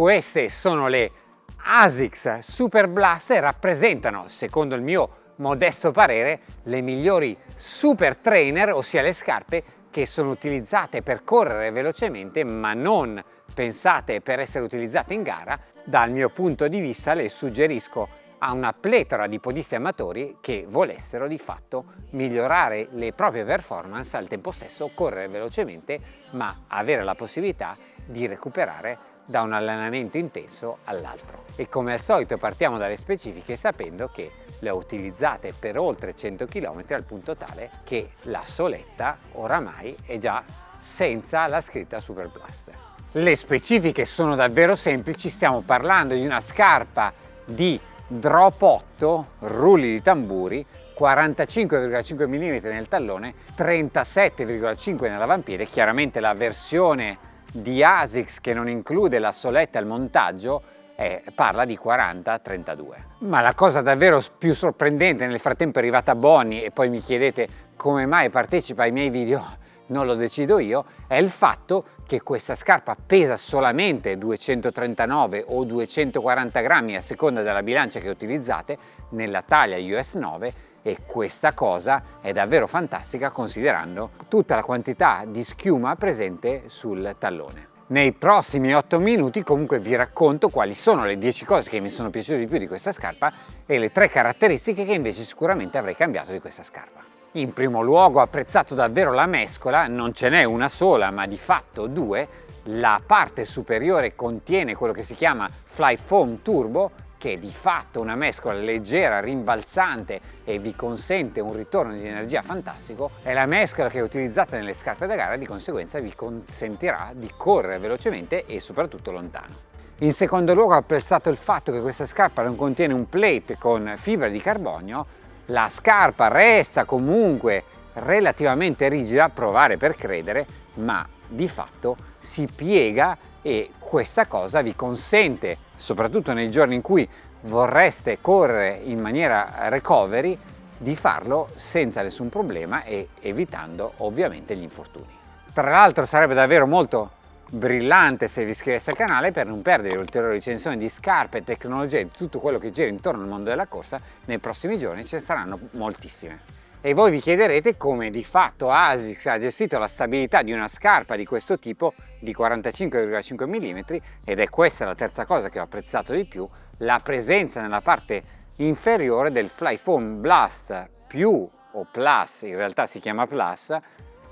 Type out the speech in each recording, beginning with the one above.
Queste sono le ASICS Super Blast e rappresentano, secondo il mio modesto parere, le migliori super trainer, ossia le scarpe che sono utilizzate per correre velocemente ma non pensate per essere utilizzate in gara. Dal mio punto di vista le suggerisco a una pletora di podisti amatori che volessero di fatto migliorare le proprie performance al tempo stesso correre velocemente ma avere la possibilità di recuperare da un allenamento intenso all'altro. E come al solito partiamo dalle specifiche sapendo che le ho utilizzate per oltre 100 km al punto tale che la soletta oramai è già senza la scritta Super Blast. Le specifiche sono davvero semplici, stiamo parlando di una scarpa di drop 8, rulli di tamburi, 45,5 mm nel tallone, 37,5 nell'avampiede, chiaramente la versione di ASICS che non include la soletta al montaggio eh, parla di 40-32. Ma la cosa davvero più sorprendente, nel frattempo è arrivata Bonnie e poi mi chiedete come mai partecipa ai miei video, non lo decido io, è il fatto che questa scarpa pesa solamente 239 o 240 grammi a seconda della bilancia che utilizzate nella taglia US 9 e questa cosa è davvero fantastica considerando tutta la quantità di schiuma presente sul tallone. Nei prossimi 8 minuti comunque vi racconto quali sono le 10 cose che mi sono piaciute di più di questa scarpa e le 3 caratteristiche che invece sicuramente avrei cambiato di questa scarpa. In primo luogo ho apprezzato davvero la mescola, non ce n'è una sola ma di fatto due, la parte superiore contiene quello che si chiama Fly Foam Turbo che è di fatto una mescola leggera, rimbalzante e vi consente un ritorno di energia fantastico, è la mescola che è utilizzata nelle scarpe da gara e di conseguenza vi consentirà di correre velocemente e soprattutto lontano. In secondo luogo ho apprezzato il fatto che questa scarpa non contiene un plate con fibra di carbonio, la scarpa resta comunque relativamente rigida, provare per credere, ma di fatto si piega e questa cosa vi consente, soprattutto nei giorni in cui vorreste correre in maniera recovery, di farlo senza nessun problema e evitando ovviamente gli infortuni. Tra l'altro sarebbe davvero molto brillante se vi iscriveste al canale per non perdere ulteriori recensioni di scarpe, tecnologie e tutto quello che gira intorno al mondo della corsa, nei prossimi giorni ce ne saranno moltissime e voi vi chiederete come di fatto ASICS ha gestito la stabilità di una scarpa di questo tipo di 45,5 mm ed è questa la terza cosa che ho apprezzato di più la presenza nella parte inferiore del Flyfoam Blast più o Plus, in realtà si chiama Plus,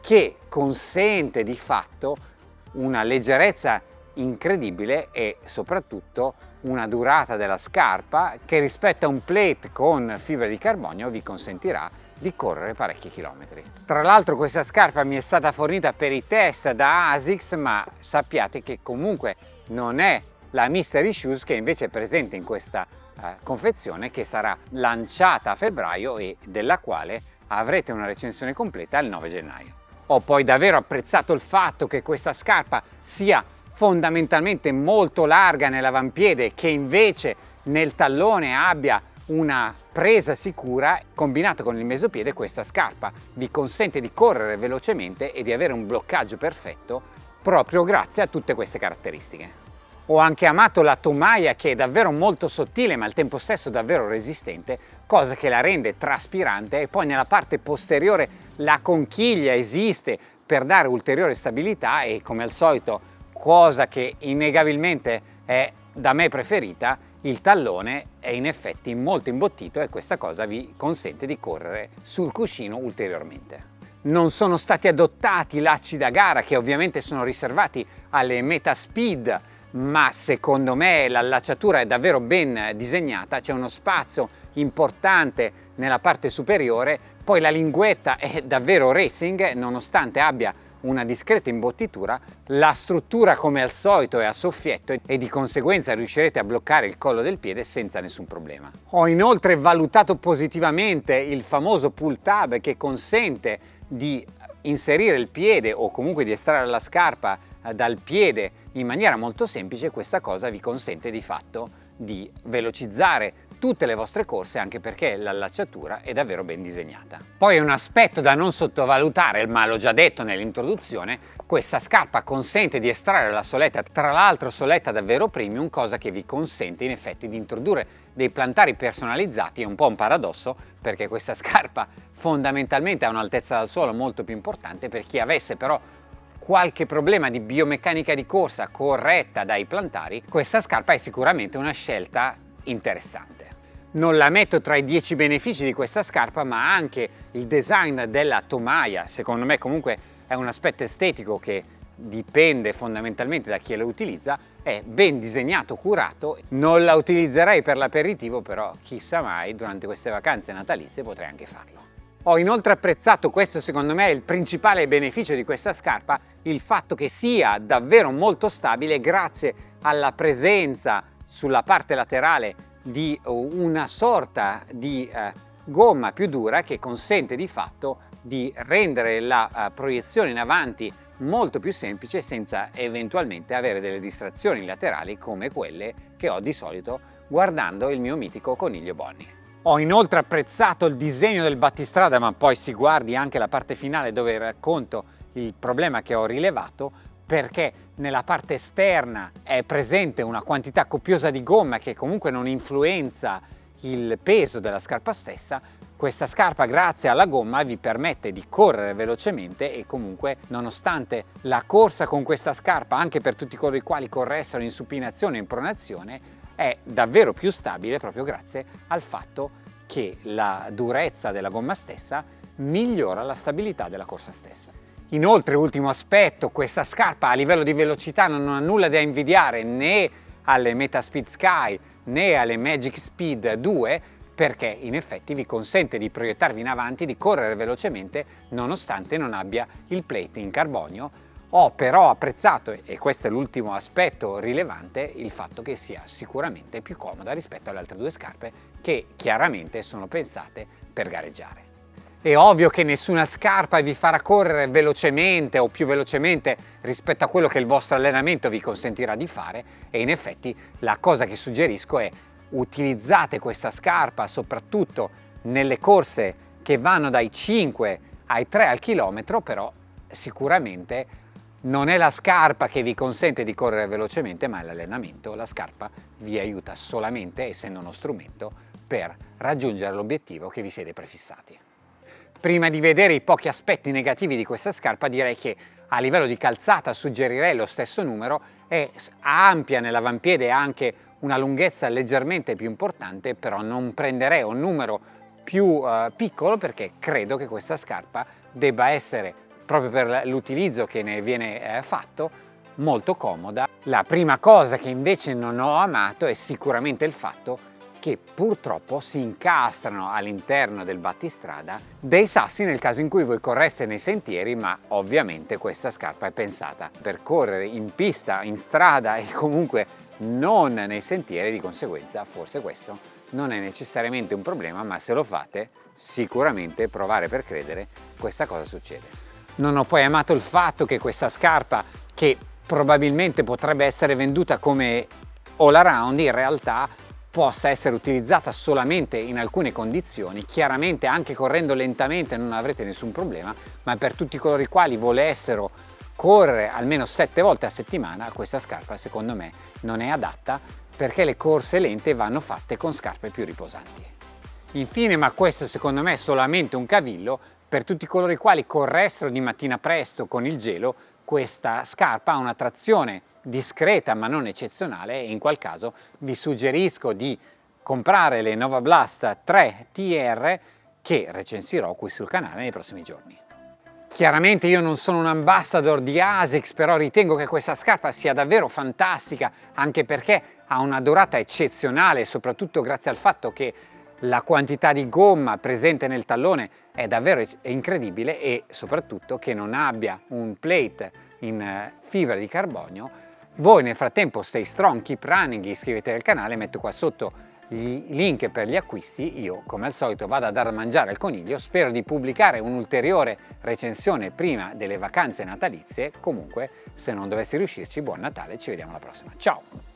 che consente di fatto una leggerezza incredibile e soprattutto una durata della scarpa che rispetto a un plate con fibra di carbonio vi consentirà di correre parecchi chilometri. Tra l'altro questa scarpa mi è stata fornita per i test da ASICS ma sappiate che comunque non è la Mystery Shoes che invece è presente in questa eh, confezione che sarà lanciata a febbraio e della quale avrete una recensione completa il 9 gennaio. Ho poi davvero apprezzato il fatto che questa scarpa sia fondamentalmente molto larga nell'avampiede che invece nel tallone abbia una presa sicura combinato con il mesopiede questa scarpa vi consente di correre velocemente e di avere un bloccaggio perfetto proprio grazie a tutte queste caratteristiche. Ho anche amato la tomaia che è davvero molto sottile ma al tempo stesso davvero resistente, cosa che la rende traspirante e poi nella parte posteriore la conchiglia esiste per dare ulteriore stabilità e come al solito cosa che innegabilmente è da me preferita il tallone è in effetti molto imbottito e questa cosa vi consente di correre sul cuscino ulteriormente. Non sono stati adottati lacci da gara che ovviamente sono riservati alle meta speed ma secondo me l'allacciatura è davvero ben disegnata, c'è uno spazio importante nella parte superiore, poi la linguetta è davvero racing nonostante abbia una discreta imbottitura, la struttura come al solito è a soffietto e di conseguenza riuscirete a bloccare il collo del piede senza nessun problema. Ho inoltre valutato positivamente il famoso pull tab che consente di inserire il piede o comunque di estrarre la scarpa eh, dal piede in maniera molto semplice, questa cosa vi consente di fatto di velocizzare tutte le vostre corse anche perché l'allacciatura è davvero ben disegnata. Poi un aspetto da non sottovalutare, ma l'ho già detto nell'introduzione, questa scarpa consente di estrarre la soletta, tra l'altro soletta davvero premium, cosa che vi consente in effetti di introdurre dei plantari personalizzati, è un po' un paradosso perché questa scarpa fondamentalmente ha un'altezza dal suolo molto più importante per chi avesse però qualche problema di biomeccanica di corsa corretta dai plantari, questa scarpa è sicuramente una scelta interessante. Non la metto tra i 10 benefici di questa scarpa, ma anche il design della tomaia, secondo me comunque è un aspetto estetico che dipende fondamentalmente da chi la utilizza, è ben disegnato, curato, non la utilizzerei per l'aperitivo, però chissà mai durante queste vacanze natalizie potrei anche farlo. Ho inoltre apprezzato, questo secondo me è il principale beneficio di questa scarpa, il fatto che sia davvero molto stabile grazie alla presenza sulla parte laterale di una sorta di eh, gomma più dura che consente di fatto di rendere la uh, proiezione in avanti molto più semplice senza eventualmente avere delle distrazioni laterali come quelle che ho di solito guardando il mio mitico coniglio Bonnie. Ho inoltre apprezzato il disegno del battistrada ma poi si guardi anche la parte finale dove racconto il problema che ho rilevato perché nella parte esterna è presente una quantità copiosa di gomma che comunque non influenza il peso della scarpa stessa, questa scarpa grazie alla gomma vi permette di correre velocemente e comunque nonostante la corsa con questa scarpa anche per tutti coloro i quali corressero in supinazione e in pronazione è davvero più stabile proprio grazie al fatto che la durezza della gomma stessa migliora la stabilità della corsa stessa. Inoltre, ultimo aspetto, questa scarpa a livello di velocità non ha nulla da invidiare né alle Metaspeed Sky né alle Magic Speed 2 perché in effetti vi consente di proiettarvi in avanti, di correre velocemente nonostante non abbia il plate in carbonio. Ho però apprezzato, e questo è l'ultimo aspetto rilevante, il fatto che sia sicuramente più comoda rispetto alle altre due scarpe che chiaramente sono pensate per gareggiare. È ovvio che nessuna scarpa vi farà correre velocemente o più velocemente rispetto a quello che il vostro allenamento vi consentirà di fare e in effetti la cosa che suggerisco è utilizzate questa scarpa soprattutto nelle corse che vanno dai 5 ai 3 al chilometro però sicuramente non è la scarpa che vi consente di correre velocemente ma è l'allenamento la scarpa vi aiuta solamente essendo uno strumento per raggiungere l'obiettivo che vi siete prefissati Prima di vedere i pochi aspetti negativi di questa scarpa direi che a livello di calzata suggerirei lo stesso numero, è ampia nell'avampiede e anche una lunghezza leggermente più importante, però non prenderei un numero più uh, piccolo perché credo che questa scarpa debba essere, proprio per l'utilizzo che ne viene eh, fatto, molto comoda. La prima cosa che invece non ho amato è sicuramente il fatto che purtroppo si incastrano all'interno del battistrada dei sassi nel caso in cui voi correste nei sentieri ma ovviamente questa scarpa è pensata per correre in pista, in strada e comunque non nei sentieri di conseguenza forse questo non è necessariamente un problema ma se lo fate sicuramente provare per credere questa cosa succede. Non ho poi amato il fatto che questa scarpa che probabilmente potrebbe essere venduta come all around in realtà possa essere utilizzata solamente in alcune condizioni, chiaramente anche correndo lentamente non avrete nessun problema, ma per tutti coloro i quali volessero correre almeno 7 volte a settimana, questa scarpa secondo me non è adatta perché le corse lente vanno fatte con scarpe più riposanti. Infine, ma questo secondo me è solamente un cavillo, per tutti coloro i quali corressero di mattina presto con il gelo, questa scarpa ha una trazione discreta ma non eccezionale e in qual caso vi suggerisco di comprare le Nova Blast 3 TR che recensirò qui sul canale nei prossimi giorni. Chiaramente io non sono un ambassador di ASICS, però ritengo che questa scarpa sia davvero fantastica, anche perché ha una durata eccezionale, soprattutto grazie al fatto che la quantità di gomma presente nel tallone è davvero incredibile e soprattutto che non abbia un plate in eh, fibra di carbonio voi nel frattempo stay strong, keep running, iscrivetevi al canale, metto qua sotto i link per gli acquisti, io come al solito vado a dar da mangiare al coniglio, spero di pubblicare un'ulteriore recensione prima delle vacanze natalizie, comunque se non dovessi riuscirci buon Natale, ci vediamo alla prossima, ciao!